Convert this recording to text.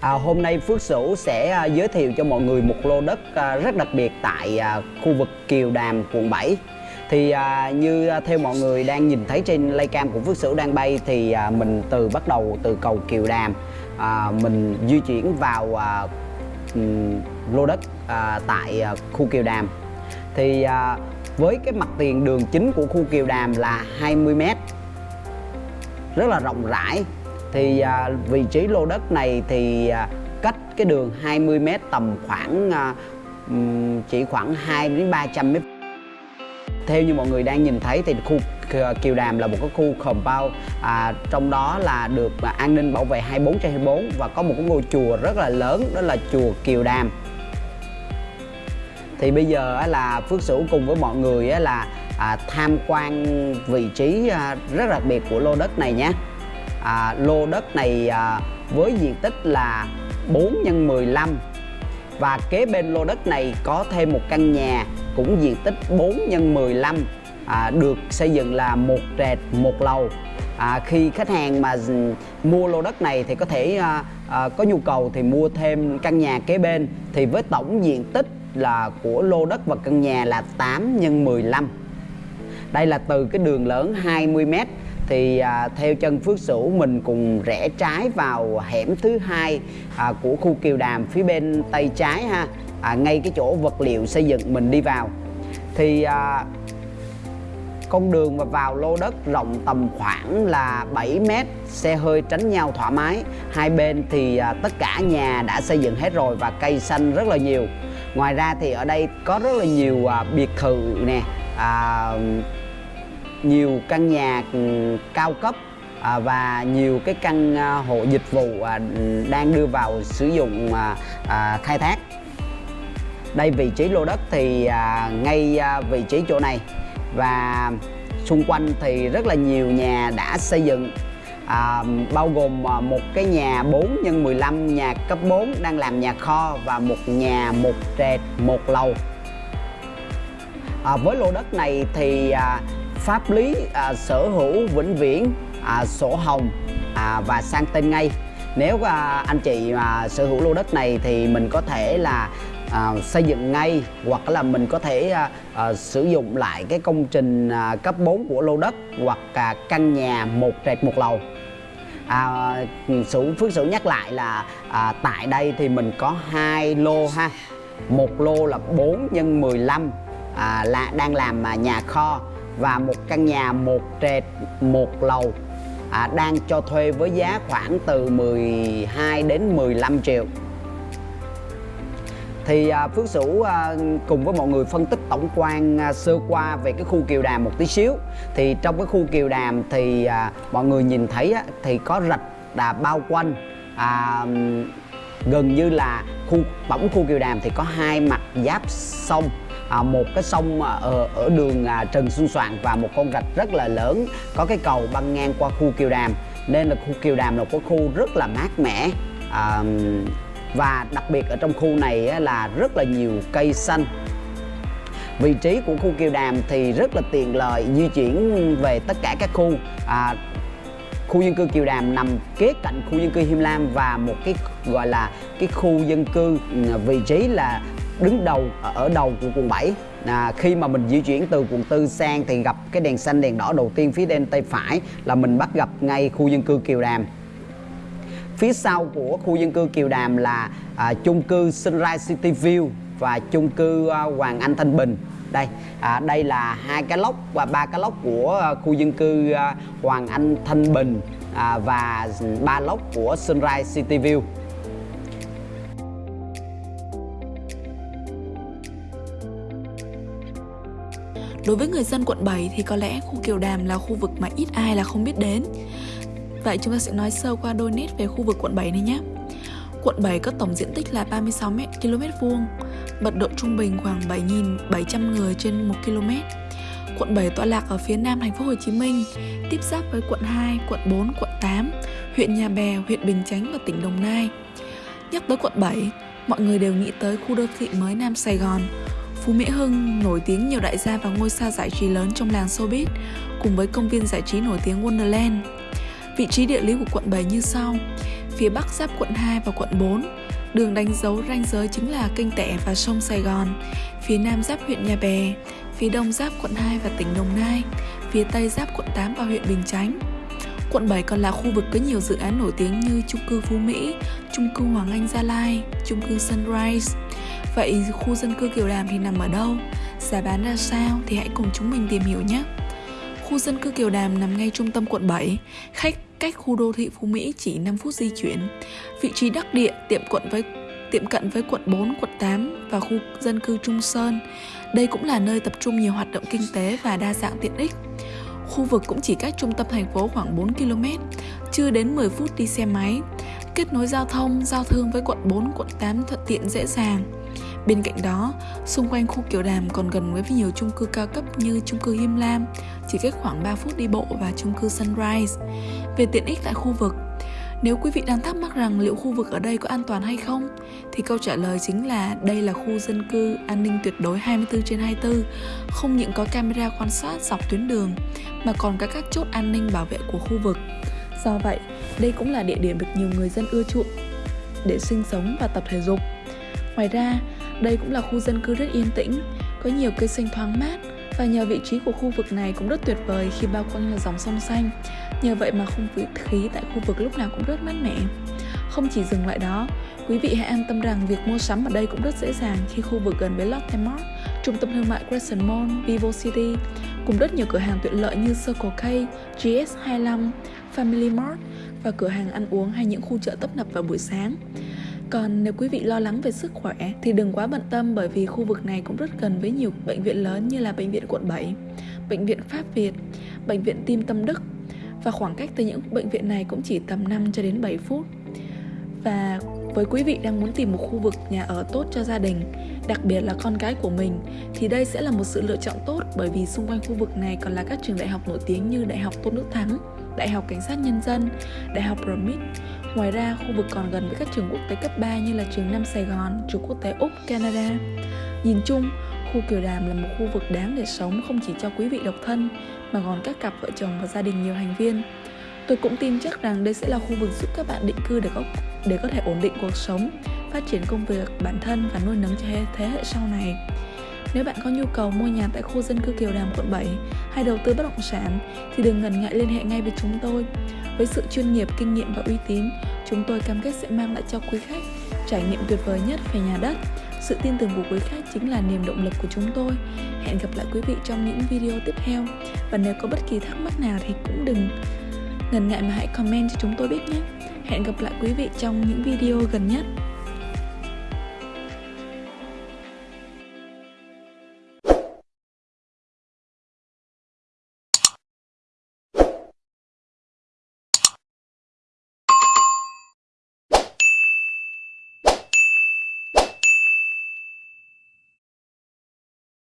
À, hôm nay Phước Sửu sẽ à, giới thiệu cho mọi người một lô đất à, rất đặc biệt tại à, khu vực Kiều Đàm, quận 7. Thì à, như à, theo mọi người đang nhìn thấy trên laycam của Phước Sửu đang bay thì à, mình từ bắt đầu từ cầu Kiều Đàm à, mình di chuyển vào à, lô đất à, tại à, khu Kiều Đàm. Thì à, với cái mặt tiền đường chính của khu Kiều Đàm là 20 m rất là rộng rãi thì à, vị trí lô đất này thì à, cách cái đường 20 m tầm khoảng à, chỉ khoảng 2 đến 300 m theo như mọi người đang nhìn thấy thì khu à, Kiều Đàm là một cái khu compound à, trong đó là được à, an ninh bảo vệ 24 trên 24 và có một cái ngôi chùa rất là lớn đó là chùa Kiều Đàm. Thì bây giờ á, là Phước Sửu cùng với mọi người á, là à, tham quan vị trí à, rất đặc biệt của lô đất này nhé à, lô đất này à, với diện tích là 4 x 15 và kế bên lô đất này có thêm một căn nhà cũng diện tích 4 x 15 à, được xây dựng là một trệt một lầu. À, khi khách hàng mà mua lô đất này thì có thể à, à, có nhu cầu thì mua thêm căn nhà kế bên. Thì với tổng diện tích là của lô đất và căn nhà là 8 x 15 đây là từ cái đường lớn 20m thì à, theo chân Phước Sửu mình cùng rẽ trái vào hẻm thứ hai à, của khu Kiều Đàm phía bên tay trái ha. À, ngay cái chỗ vật liệu xây dựng mình đi vào. Thì à, con đường mà vào lô đất rộng tầm khoảng là 7 mét xe hơi tránh nhau thoải mái. Hai bên thì à, tất cả nhà đã xây dựng hết rồi và cây xanh rất là nhiều. Ngoài ra thì ở đây có rất là nhiều à, biệt thự nè à, nhiều căn nhà ừ, cao cấp à, và nhiều cái căn à, hộ dịch vụ à, đang đưa vào sử dụng à, à, khai thác. Đây vị trí lô đất thì à, ngay à, vị trí chỗ này. Và xung quanh thì rất là nhiều nhà đã xây dựng à, bao gồm à, một cái nhà 4 x 15 nhà cấp 4 đang làm nhà kho và một nhà một trệt một lầu. À, với lô đất này thì à, pháp lý à, sở hữu vĩnh viễn à, sổ hồng à, và sang tên ngay. Nếu à, anh chị mà sở hữu lô đất này thì mình có thể là à, xây dựng ngay hoặc là mình có thể à, à, sử dụng lại cái công trình à, cấp 4 của lô đất hoặc à, căn nhà một trệt một lầu. À, sự Phước Sửu nhắc lại là à, tại đây thì mình có hai lô ha. Một lô là 4 x 15 à, là đang làm à, nhà kho và một căn nhà một trệt một lầu à, đang cho thuê với giá khoảng từ 12 đến 15 triệu. Thì à, Phước Sửu à, cùng với mọi người phân tích tổng quan à, sơ qua về cái khu Kiều Đàm một tí xíu. Thì trong cái khu Kiều Đàm thì à, mọi người nhìn thấy á, thì có rạch đà bao quanh à, gần như là khu tổng khu Kiều Đàm thì có hai mặt giáp sông à, một cái sông à, ở, ở đường à, Trần Xuân Soạn và một con rạch rất là lớn có cái cầu băng ngang qua khu Kiều Đàm. Nên là khu Kiều Đàm là một cái khu rất là mát mẻ à, và đặc biệt ở trong khu này á, là rất là nhiều cây xanh. Vị trí của khu Kiều Đàm thì rất là tiện lợi di chuyển về tất cả các khu. À, khu dân cư Kiều Đàm nằm kế cạnh khu dân cư Him Lam và một cái gọi là cái khu dân cư ừ, vị trí là đứng đầu ờ, ở đầu của quận 7 à, khi mà mình di chuyển từ quận tư sang thì gặp cái đèn xanh đèn đỏ đầu tiên phía bên tay phải là mình bắt gặp ngay khu dân cư Kiều Đàm. Phía sau của khu dân cư Kiều Đàm là à, chung cư Sunrise City View và chung cư à, Hoàng Anh Thanh Bình. Đây à, đây là hai cái lốc và ba cái lốc của à, khu dân cư à, Hoàng Anh Thanh Bình à, và ba lốc của Sunrise City View. Đối với người dân quận 7 thì có lẽ khu Kiều Đàm là khu vực mà ít ai là không biết đến. Vậy chúng ta sẽ nói sơ qua đôi nét về khu vực quận 7 này nhé. Quận 7 có tổng diện tích là 36 m km vuông, mật độ trung bình khoảng 7.700 người trên 1 km. Quận 7 tọa lạc ở phía nam thành phố Hồ Chí Minh, tiếp giáp với quận 2, quận 4, quận 8, huyện Nhà Bè, huyện Bình Chánh và tỉnh Đồng Nai. Nhắc tới quận 7, mọi người đều nghĩ tới khu đô thị mới Nam Sài Gòn, Phú Mỹ Hưng nổi tiếng nhiều đại gia và ngôi sao giải trí lớn trong làng showbiz, cùng với công viên giải trí nổi tiếng Wonderland. Vị trí địa lý của quận 7 như sau. phía bắc giáp quận 2 và quận 4. Đường đánh dấu ranh giới chính là kênh Tẻ và sông Sài Gòn. Phía nam giáp huyện Nhà Bè, phía đông giáp quận 2 và tỉnh Đồng Nai, phía tây giáp quận 8 và huyện Bình Chánh. Quận 7 còn là khu vực có nhiều dự án nổi tiếng như chung cư Phú Mỹ, chung cư Hoàng Anh Gia Lai, chung cư Sunrise. Vậy khu dân cư Kiều Đàm thì nằm ở đâu? Giá bán ra sao thì hãy cùng chúng mình tìm hiểu nhé. Khu dân cư Kiều Đàm nằm ngay trung tâm quận 7, khách cách khu đô thị Phú Mỹ chỉ 5 phút di chuyển. Vị trí đắc địa tiệm quận với tiệm cận với quận 4, quận 8 và khu dân cư Trung Sơn. Đây cũng là nơi tập trung nhiều hoạt động kinh tế và đa dạng tiện ích. Khu vực cũng chỉ cách trung tâm thành phố khoảng 4 km, chưa đến 10 phút đi xe máy. Kết nối giao thông, giao thương với quận 4, quận 8 thuận tiện dễ dàng. Bên cạnh đó, xung quanh khu Kiều Đàm còn gần với nhiều chung cư cao cấp như chung cư Him Lam, chỉ cách khoảng 3 phút đi bộ và chung cư Sunrise. Về tiện ích tại khu vực, nếu quý vị đang thắc mắc rằng liệu khu vực ở đây có an toàn hay không thì câu trả lời chính là đây là khu dân cư an ninh tuyệt đối 24 trên 24, không những có camera quan sát dọc tuyến đường mà còn có các chốt an ninh bảo vệ của khu vực. Do vậy, đây cũng là địa điểm được nhiều người dân ưa chuộng để sinh sống và tập thể dục. Ngoài ra, đây cũng là khu dân cư rất yên tĩnh, có nhiều cây xanh thoáng mát và nhờ vị trí của khu vực này cũng rất tuyệt vời khi bao quanh là dòng sông xanh. Nhờ vậy mà không khí tại khu vực lúc nào cũng rất mát mẻ. Không chỉ dừng lại đó, quý vị hãy an tâm rằng việc mua sắm ở đây cũng rất dễ dàng khi khu vực gần với Lotte Mart, trung tâm thương mại Crescent Mall, Vivo City, cùng rất nhiều cửa hàng tiện lợi như Circle K, GS25, Family Mart và cửa hàng ăn uống hay những khu chợ tấp nập vào buổi sáng. Còn nếu quý vị lo lắng về sức khỏe thì đừng quá bận tâm bởi vì khu vực này cũng rất gần với nhiều bệnh viện lớn như là bệnh viện quận 7, bệnh viện Pháp Việt, bệnh viện Tim Tâm Đức và khoảng cách từ những bệnh viện này cũng chỉ tầm 5 cho đến 7 phút. Và với quý vị đang muốn tìm một khu vực nhà ở tốt cho gia đình, đặc biệt là con cái của mình, thì đây sẽ là một sự lựa chọn tốt bởi vì xung quanh khu vực này còn là các trường đại học nổi tiếng như Đại học Tôn Đức Thắng, Đại học Cảnh sát Nhân dân, Đại học RMIT. Ngoài ra, khu vực còn gần với các trường quốc tế cấp 3 như là trường Nam Sài Gòn, trường quốc tế Úc, Canada. Nhìn chung, khu Kiều Đàm là một khu vực đáng để sống không chỉ cho quý vị độc thân mà còn các cặp vợ chồng và gia đình nhiều thành viên. Tôi cũng tin chắc rằng đây sẽ là khu vực giúp các bạn định cư để có để có thể ổn định cuộc sống, phát triển công việc bản thân và nuôi nấng cho thế hệ sau này. Nếu bạn có nhu cầu mua nhà tại khu dân cư Kiều Đàm quận 7 hay đầu tư bất động sản thì đừng ngần ngại liên hệ ngay với chúng tôi. Với sự chuyên nghiệp, kinh nghiệm và uy tín, chúng tôi cam kết sẽ mang lại cho quý khách trải nghiệm tuyệt vời nhất về nhà đất. Sự tin tưởng của quý khách chính là niềm động lực của chúng tôi. Hẹn gặp lại quý vị trong những video tiếp theo. Và nếu có bất kỳ thắc mắc nào thì cũng đừng ngần ngại mà hãy comment cho chúng tôi biết nhé. Hẹn gặp lại quý vị trong những video gần nhất.